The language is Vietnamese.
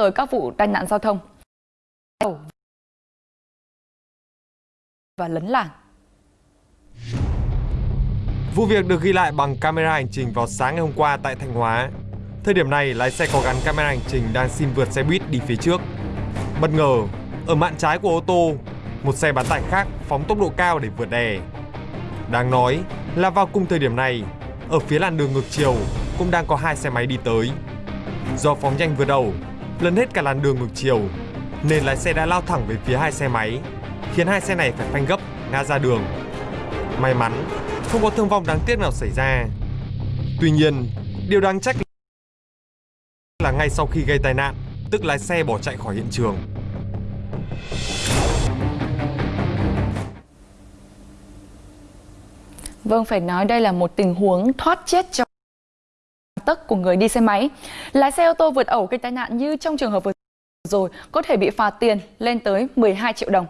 tới các vụ tai nạn giao thông và lấn làn. Vụ việc được ghi lại bằng camera hành trình vào sáng ngày hôm qua tại Thanh Hóa. Thời điểm này, lái xe có gắn camera hành trình đang xin vượt xe buýt đi phía trước. Bất ngờ, ở mạn trái của ô tô, một xe bán tải khác phóng tốc độ cao để vượt đè. Đáng nói là vào cùng thời điểm này, ở phía làn đường ngược chiều cũng đang có hai xe máy đi tới. Do phóng nhanh vượt đầu, lấn hết cả làn đường ngược chiều, nên lái xe đã lao thẳng về phía hai xe máy, khiến hai xe này phải phanh gấp, ngã ra đường. May mắn, không có thương vong đáng tiếc nào xảy ra. Tuy nhiên, điều đáng trách là ngay sau khi gây tai nạn, tức lái xe bỏ chạy khỏi hiện trường. Vâng, phải nói đây là một tình huống thoát chết trong tấc của người đi xe máy. Lái xe ô tô vượt ẩu gây tai nạn như trong trường hợp vừa rồi, có thể bị phạt tiền lên tới 12 triệu đồng.